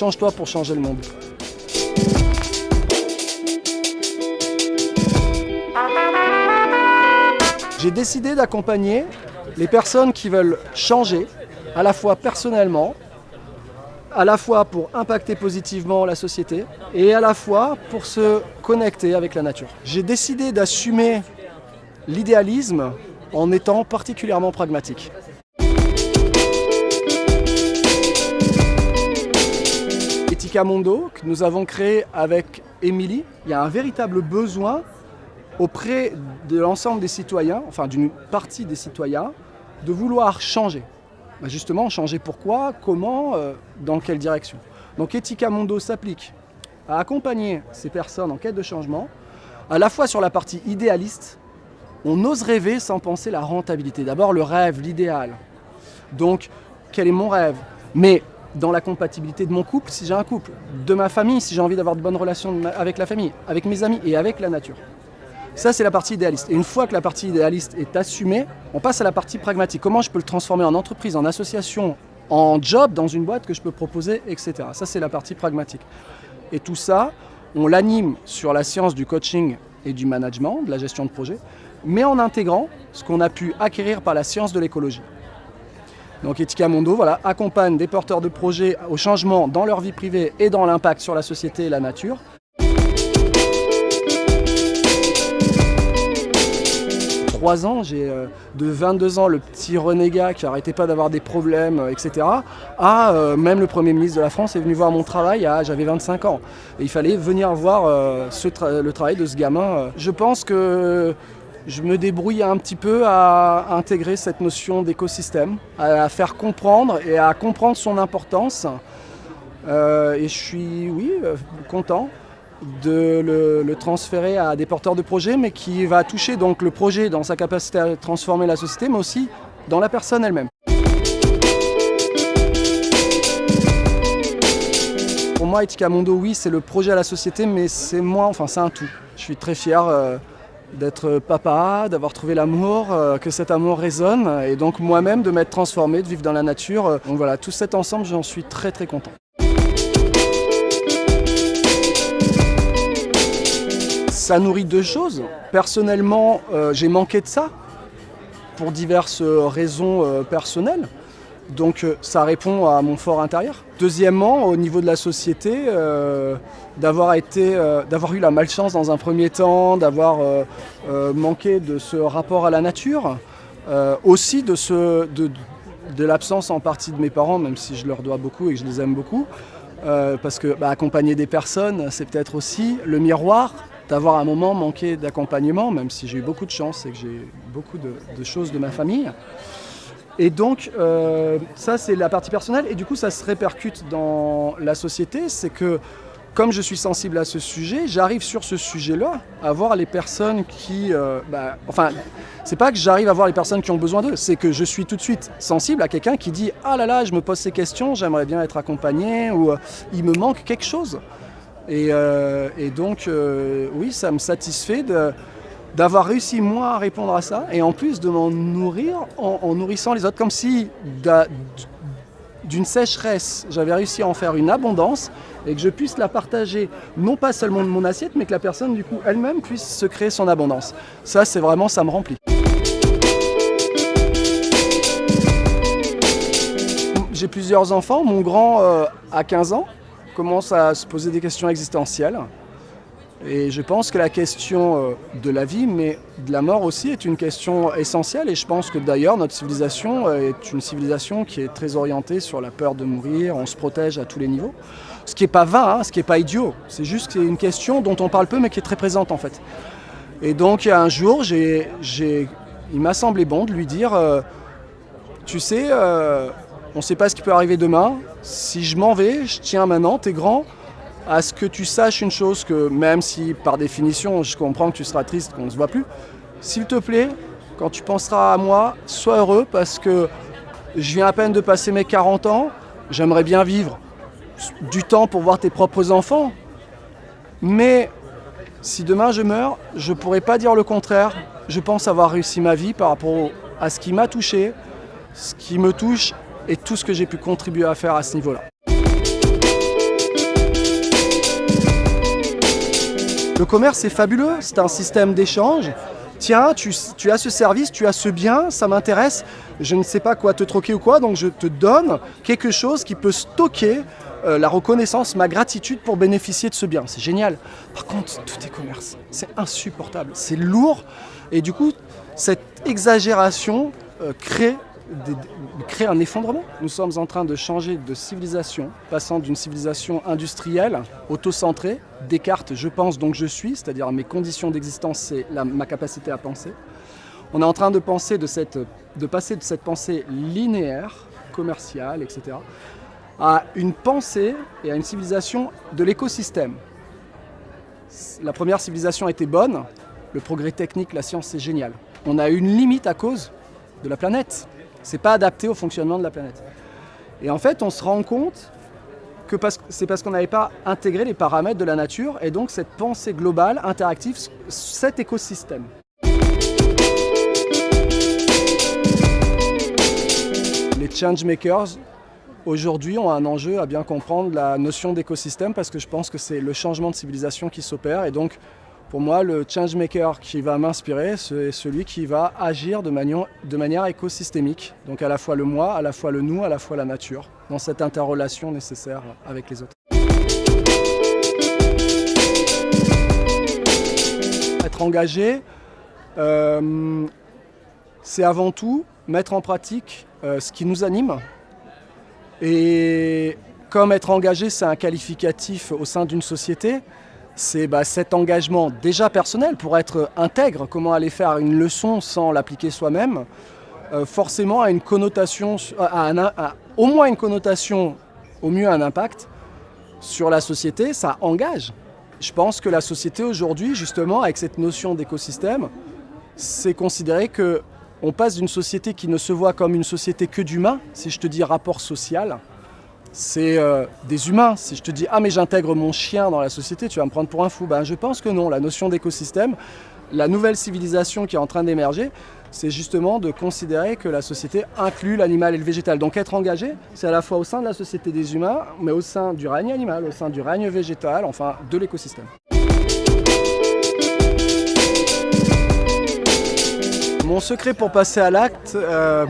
change-toi pour changer le monde. J'ai décidé d'accompagner les personnes qui veulent changer, à la fois personnellement, à la fois pour impacter positivement la société et à la fois pour se connecter avec la nature. J'ai décidé d'assumer l'idéalisme en étant particulièrement pragmatique. Etika Mondo, que nous avons créé avec Émilie, il y a un véritable besoin auprès de l'ensemble des citoyens, enfin d'une partie des citoyens, de vouloir changer. Bah, justement, changer pourquoi, comment, euh, dans quelle direction. Donc Etika Mondo s'applique à accompagner ces personnes en quête de changement, à la fois sur la partie idéaliste, on ose rêver sans penser la rentabilité. D'abord le rêve, l'idéal. Donc, quel est mon rêve? Mais dans la compatibilité de mon couple, si j'ai un couple, de ma famille, si j'ai envie d'avoir de bonnes relations avec la famille, avec mes amis et avec la nature. Ça, c'est la partie idéaliste. Et une fois que la partie idéaliste est assumée, on passe à la partie pragmatique. Comment je peux le transformer en entreprise, en association, en job dans une boîte que je peux proposer, etc. Ça, c'est la partie pragmatique. Et tout ça, on l'anime sur la science du coaching et du management, de la gestion de projet, mais en intégrant ce qu'on a pu acquérir par la science de l'écologie. Donc Etika Mondo voilà, accompagne des porteurs de projets au changement dans leur vie privée et dans l'impact sur la société et la nature, ans, j'ai euh, de 22 ans le petit renégat qui n'arrêtait pas d'avoir des problèmes, euh, etc. À euh, même le Premier ministre de la France est venu voir mon travail, j'avais 25 ans. Il fallait venir voir le travail de ce gamin. Je pense que je me débrouille un petit peu à intégrer cette notion d'écosystème, à faire comprendre et à comprendre son importance. et je suis, oui, content de le, transférer à des porteurs de projets, mais qui va toucher donc le projet dans sa capacité à transformer la société, mais aussi dans la personne elle-même. Pour moi, Etika Mondo, oui, c'est le projet à la société, mais c'est moi, enfin c'est un tout. Je suis très fier euh, d'être papa, d'avoir trouvé l'amour, euh, que cet amour résonne, et donc moi-même de m'être transformé, de vivre dans la nature. Donc voilà, tout cet ensemble, j'en suis très très content. Ça nourrit deux choses. Personnellement, euh, j'ai manqué de ça pour diverses raisons euh, personnelles. Donc euh, ça répond à mon fort intérieur. Deuxièmement, au niveau de la société, d'avoir d'avoir eu la malchance dans un premier temps, d'avoir manqué de ce rapport à la nature, aussi de, ce, de, de l'absence en partie de mes parents, même si je leur dois beaucoup et que je les aime beaucoup. parce que bah, accompagner des personnes, c'est peut-être aussi le miroir d'avoir un moment manqué d'accompagnement, même si j'ai eu beaucoup de chance et que j'ai beaucoup de, choses de ma famille. Et donc, euh, ça c'est la partie personnelle, et du coup ça se répercute dans la société, c'est que comme je suis sensible à ce sujet, j'arrive sur ce sujet-là à voir les personnes qui... Euh, bah, enfin, c'est pas que j'arrive à voir les personnes qui ont besoin d'eux, c'est que je suis tout de suite sensible à quelqu'un qui dit « Ah là là, je me pose ces questions, j'aimerais bien être accompagné » ou euh, Il me manque quelque chose ». Et, donc, euh, oui, ça me satisfait d'avoir réussi moi à répondre à ça et en plus de m'en nourrir en, nourrissant les autres comme si d'une sécheresse j'avais réussi à en faire une abondance et que je puisse la partager non pas seulement de mon assiette mais que la personne du coup elle-même puisse se créer son abondance. Ça c'est vraiment, ça me remplit. J'ai plusieurs enfants, mon grand euh, a 15 ans commence à se poser des questions existentielles. Et je pense que la question euh, de la vie, mais de la mort aussi, est une question essentielle. Et je pense que d'ailleurs, notre civilisation euh, est une civilisation qui est très orientée sur la peur de mourir, on se protège à tous les niveaux. Ce qui n'est pas vain, hein, ce qui n'est pas idiot. C'est juste que c'est une question dont on parle peu, mais qui est très présente en fait. Et donc, un jour, il m'a semblé bon de lui dire, euh, tu sais, on ne sait pas ce qui peut arriver demain. Si je m'en vais, je tiens maintenant, t'es grand, à ce que tu saches une chose que même si par définition je comprends que tu seras triste qu'on ne se voit plus, s'il te plaît, quand tu penseras à moi, sois heureux parce que je viens à peine de passer mes 40 ans, j'aimerais bien vivre du temps pour voir tes propres enfants. Mais si demain je meurs, je ne pourrais pas dire le contraire. Je pense avoir réussi ma vie par rapport à ce qui m'a touché, ce qui me touche et tout ce que j'ai pu contribuer à faire à ce niveau-là. Le commerce, c'est fabuleux, c'est un système d'échange. Tiens, tu, as ce service, tu as ce bien, ça m'intéresse, je ne sais pas quoi te troquer ou quoi, donc je te donne quelque chose qui peut stocker euh, la reconnaissance, ma gratitude pour bénéficier de ce bien. C'est génial. Par contre, tout est commerce. C'est insupportable. C'est lourd. Et du coup, cette exagération euh, crée un effondrement. Nous sommes en train de changer de civilisation, passant d'une civilisation industrielle, auto-centrée, Descartes, je pense donc je suis, c'est-à-dire mes conditions d'existence, c'est ma capacité à penser. On est en train de, penser de, passer de cette pensée linéaire, commerciale, etc., à une pensée et à une civilisation de l'écosystème. La première civilisation été bonne, le progrès technique, la science, c'est génial. On a une limite à cause de la planète. C'est pas adapté au fonctionnement de la planète. Et en fait, on se rend compte c'est parce qu'on n'avait pas intégré les paramètres de la nature et donc cette pensée globale, interactive, cet écosystème. Les changemakers, aujourd'hui, ont un enjeu à bien comprendre la notion d'écosystème parce que je pense que c'est le changement de civilisation qui s'opère et donc pour moi, le changemaker qui va m'inspirer, c'est celui qui va agir de manière, écosystémique. Donc à la fois le moi, à la fois le nous, à la fois la nature, dans cette interrelation nécessaire avec les autres. Être engagé, euh, c'est avant tout mettre en pratique euh, ce qui nous anime. Et comme être engagé, c'est un qualificatif au sein d'une société, c'est bah, cet engagement déjà personnel pour être intègre, comment aller faire une leçon sans l'appliquer soi-même, euh, forcément a une connotation, au moins une connotation, au mieux un impact sur la société, ça engage. Je pense que la société aujourd'hui, justement, avec cette notion d'écosystème, c'est considérer que on passe d'une société qui ne se voit comme une société que d'humains, si je te dis rapport social, c'est euh, des humains. Si je te dis « Ah mais j'intègre mon chien dans la société », tu vas me prendre pour un fou. Ben, je pense que non. La notion d'écosystème, la nouvelle civilisation qui est en train d'émerger, c'est justement de considérer que la société inclut l'animal et le végétal. Donc être engagé, c'est à la fois au sein de la société des humains, mais au sein du règne animal, au sein du règne végétal, enfin de l'écosystème. Mon secret pour passer à l'acte, euh,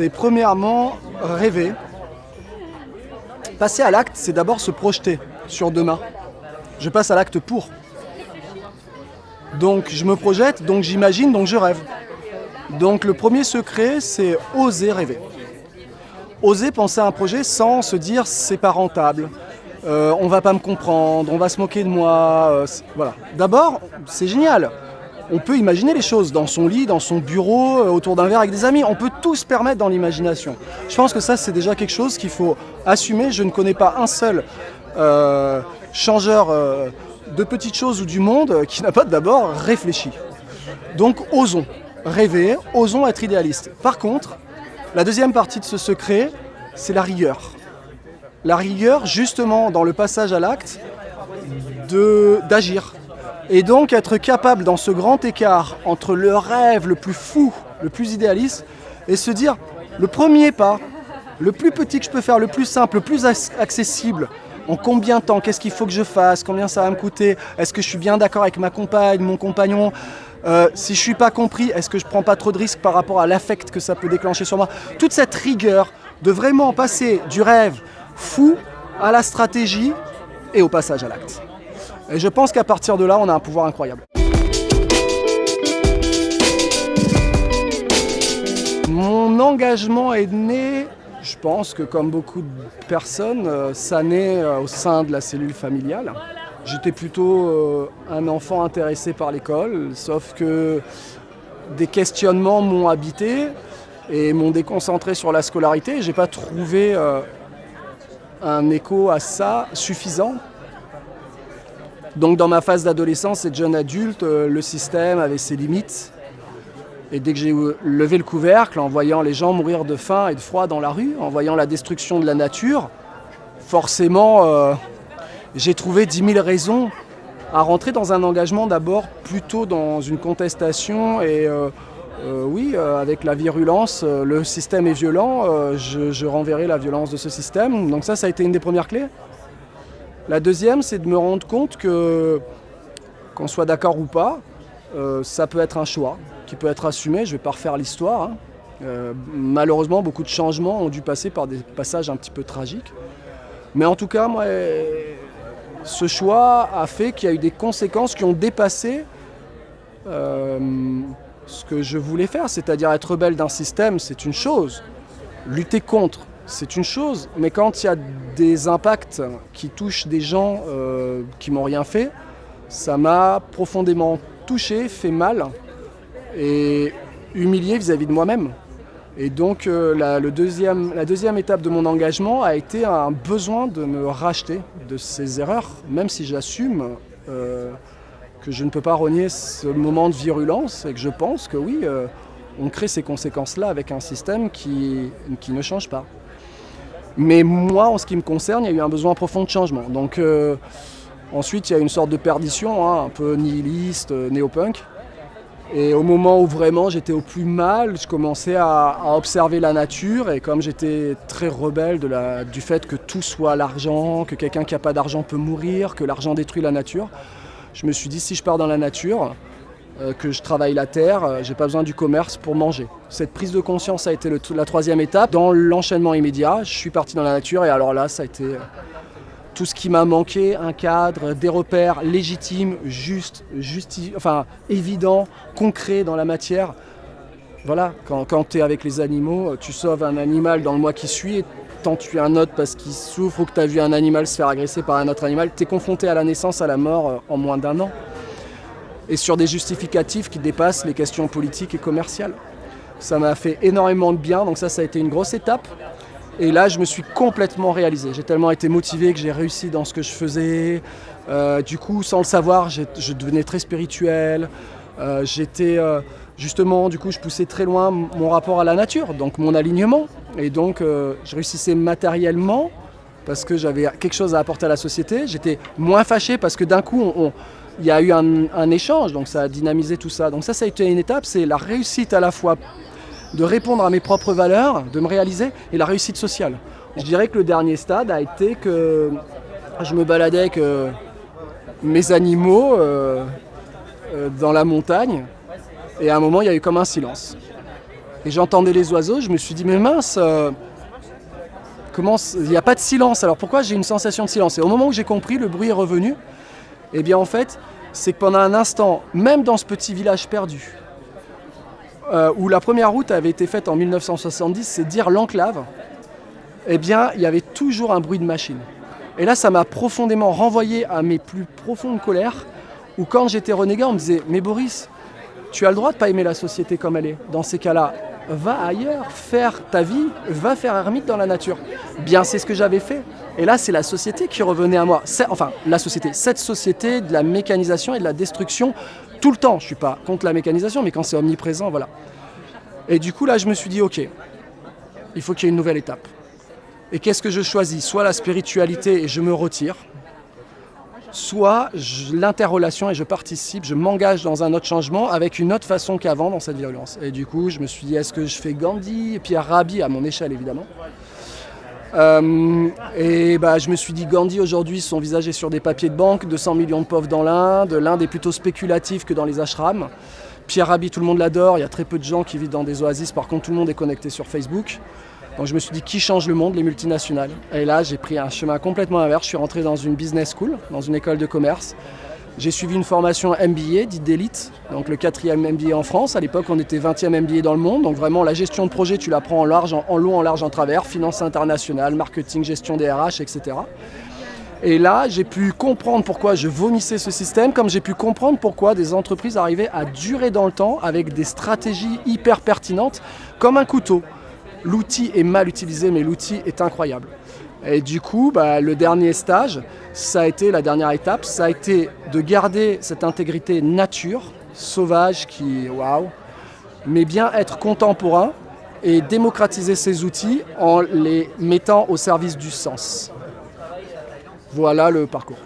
c'est premièrement rêver. Passer à l'acte, c'est d'abord se projeter sur demain. Je passe à l'acte pour. Donc je me projette, donc j'imagine, donc je rêve. Donc le premier secret, c'est oser rêver. Oser penser à un projet sans se dire c'est pas rentable, euh, on va pas me comprendre, on va se moquer de moi. Euh, voilà. D'abord, c'est génial on peut imaginer les choses dans son lit, dans son bureau, euh, autour d'un verre avec des amis. On peut tout se permettre dans l'imagination. Je pense que ça, c'est déjà quelque chose qu'il faut assumer. Je ne connais pas un seul euh, changeur euh, de petites choses ou du monde qui n'a pas d'abord réfléchi. Donc osons rêver, osons être idéalistes. Par contre, la deuxième partie de ce secret, c'est la rigueur. La rigueur, justement, dans le passage à l'acte, d'agir, et donc être capable dans ce grand écart entre le rêve le plus fou, le plus idéaliste, et se dire le premier pas, le plus petit que je peux faire, le plus simple, le plus accessible, en combien de temps, qu'est-ce qu'il faut que je fasse, combien ça va me coûter, est-ce que je suis bien d'accord avec ma compagne, mon compagnon, euh, si je ne suis pas compris, est-ce que je ne prends pas trop de risques par rapport à l'affect que ça peut déclencher sur moi? Toute cette rigueur de vraiment passer du rêve fou à la stratégie et au passage à l'acte. Et je pense qu'à partir de là, on a un pouvoir incroyable. Mon engagement est né, je pense que comme beaucoup de personnes, euh, ça naît euh, au sein de la cellule familiale. J'étais plutôt euh, un enfant intéressé par l'école, sauf que des questionnements m'ont habité et m'ont déconcentré sur la scolarité. Je n'ai pas trouvé un écho à ça suffisant donc dans ma phase d'adolescence et de jeune adulte, euh, le système avait ses limites. Et dès que j'ai levé le couvercle, en voyant les gens mourir de faim et de froid dans la rue, en voyant la destruction de la nature, forcément, euh, j'ai trouvé 10 000 raisons à rentrer dans un engagement d'abord plutôt dans une contestation et euh, oui, avec la virulence, le système est violent, je renverrai la violence de ce système. Donc ça, ça a été une des premières clés. La deuxième, c'est de me rendre compte que, qu'on soit d'accord ou pas, euh, ça peut être un choix qui peut être assumé. Je ne vais pas refaire l'histoire. Hein. Euh, malheureusement, beaucoup de changements ont dû passer par des passages un petit peu tragiques. Mais en tout cas, moi, ce choix a fait qu'il y a eu des conséquences qui ont dépassé euh, ce que je voulais faire, c'est-à-dire être rebelle d'un système, c'est une chose. Lutter contre, c'est une chose. Mais quand il y a des impacts qui touchent des gens euh, qui m'ont rien fait, ça m'a profondément touché, fait mal et humilié vis-à-vis de moi-même. Et donc euh, la, deuxième, la deuxième étape de mon engagement a été un besoin de me racheter de ces erreurs, même si j'assume euh, que je ne peux pas renier ce moment de virulence et que je pense que oui, on crée ces conséquences-là avec un système qui, qui, ne change pas. Mais moi, en ce qui me concerne, il y a eu un besoin profond de changement. Donc euh, ensuite, il y a une sorte de perdition, hein, un peu nihiliste, euh, néo-punk. Et au moment où vraiment j'étais au plus mal, je commençais à, observer la nature et comme j'étais très rebelle du fait que tout soit l'argent, que quelqu'un qui n'a pas d'argent peut mourir, que l'argent détruit la nature, je me suis dit si je pars dans la nature, que je travaille la terre, euh, j'ai pas besoin du commerce pour manger. Cette prise de conscience a été le, la troisième étape. Dans l'enchaînement immédiat, je suis parti dans la nature et alors là, ça a été euh, tout ce qui m'a manqué, un cadre, des repères légitimes, justes, évidents, concrets dans la matière. Voilà, quand, quand tu es avec les animaux, tu sauves un animal dans le mois qui suit et t'en tues un autre parce qu'il souffre ou que tu as vu un animal se faire agresser par un autre animal. Tu es confronté à la naissance, à la mort en moins d'un an. Et sur des justificatifs qui dépassent les questions politiques et commerciales. Ça m'a fait énormément de bien, donc ça, ça a été une grosse étape. Et là, je me suis complètement réalisé. J'ai tellement été motivé que j'ai réussi dans ce que je faisais. Euh, du coup, sans le savoir, je devenais très spirituel. Euh, J'étais euh, justement, du coup, je poussais très loin mon rapport à la nature, donc mon alignement. Et donc, je réussissais matériellement parce que j'avais quelque chose à apporter à la société. J'étais moins fâché parce que d'un coup, on, il y a eu un, échange, donc ça a dynamisé tout ça. Donc ça, ça a été une étape, c'est la réussite à la fois de répondre à mes propres valeurs, de me réaliser, et la réussite sociale. Je dirais que le dernier stade a été que je me baladais avec euh, mes animaux euh, euh, dans la montagne, et à un moment, il y a eu comme un silence. Et j'entendais les oiseaux, je me suis dit, mais mince, comment il n'y a pas de silence, alors pourquoi j'ai une sensation de silence? Et au moment où j'ai compris, le bruit est revenu, eh bien en fait, c'est que pendant un instant, même dans ce petit village perdu, euh, où la première route avait été faite en 1970, c'est dire l'enclave, eh bien, il y avait toujours un bruit de machine. Et là, ça m'a profondément renvoyé à mes plus profondes colères, où quand j'étais renégat, on me disait « Mais Boris, tu as le droit de pas aimer la société comme elle est. Dans ces cas-là, va ailleurs, faire ta vie, va faire ermite dans la nature. Bien, c'est ce que j'avais fait. Et là, c'est la société qui revenait à moi. Enfin, la société, cette société de la mécanisation et de la destruction tout le temps. Je ne suis pas contre la mécanisation, mais quand c'est omniprésent, voilà. Et du coup, là, je me suis dit, ok, il faut qu'il y ait une nouvelle étape. Et qu'est-ce que je choisis? Soit la spiritualité et je me retire, soit l'interrelation et je participe, je m'engage dans un autre changement avec une autre façon qu'avant dans cette violence. Et du coup, je me suis dit, est-ce que je fais Gandhi et Pierre Rabhi, à mon échelle évidemment euh, et bah, je me suis dit, Gandhi aujourd'hui, son visage est sur des papiers de banque, 200 millions de pauvres dans l'Inde, l'Inde est plutôt spéculatif que dans les ashrams. Pierre Rabhi, tout le monde l'adore, il y a très peu de gens qui vivent dans des oasis, par contre tout le monde est connecté sur Facebook. Donc je me suis dit, qui change le monde Les multinationales? Et là, j'ai pris un chemin complètement inverse. Je suis rentré dans une business school, dans une école de commerce. J'ai suivi une formation MBA, dite d'élite, donc le quatrième MBA en France. À l'époque, on était 20e MBA dans le monde. Donc vraiment, la gestion de projet, tu la prends en large, en, en long, en large, en travers. Finance internationale, marketing, gestion des RH, etc. Et là, j'ai pu comprendre pourquoi je vomissais ce système, comme j'ai pu comprendre pourquoi des entreprises arrivaient à durer dans le temps avec des stratégies hyper pertinentes, comme un couteau l'outil est mal utilisé, mais l'outil est incroyable. Et du coup, bah, le dernier stage, ça a été la dernière étape, ça a été de garder cette intégrité nature, sauvage, qui, waouh, mais bien être contemporain et démocratiser ces outils en les mettant au service du sens. Voilà le parcours.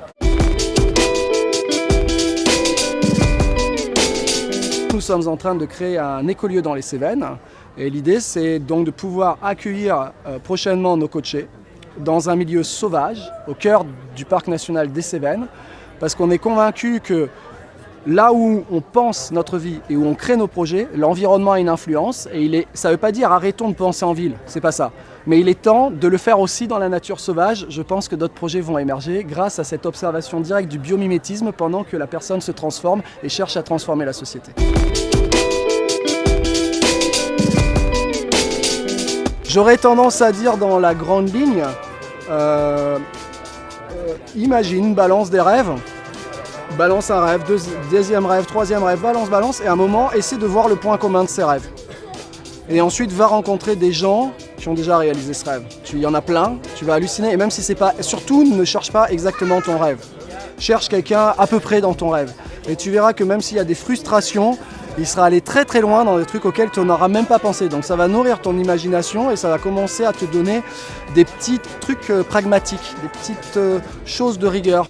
Nous sommes en train de créer un écolieu dans les Cévennes et l'idée, c'est donc de pouvoir accueillir euh, prochainement nos coachés dans un milieu sauvage, au cœur du parc national des Cévennes, parce qu'on est convaincu que là où on pense notre vie et où on crée nos projets, l'environnement a une influence et il est, ça ne veut pas dire arrêtons de penser en ville, c'est pas ça. Mais il est temps de le faire aussi dans la nature sauvage. Je pense que d'autres projets vont émerger grâce à cette observation directe du biomimétisme pendant que la personne se transforme et cherche à transformer la société. J'aurais tendance à dire dans la grande ligne, euh, imagine, balance des rêves, balance un rêve, deuxième rêve, troisième rêve, balance, balance, et à un moment, essaie de voir le point commun de ces rêves. Et ensuite, va rencontrer des gens qui ont déjà réalisé ce rêve. Il y en a plein, tu vas halluciner, et même si c'est pas... Surtout, ne cherche pas exactement ton rêve. Cherche quelqu'un à peu près dans ton rêve. Et tu verras que même s'il y a des frustrations, il sera allé très très loin dans des trucs auxquels tu n'auras même pas pensé. Donc ça va nourrir ton imagination et ça va commencer à te donner des petits trucs euh, pragmatiques, des petites euh, choses de rigueur.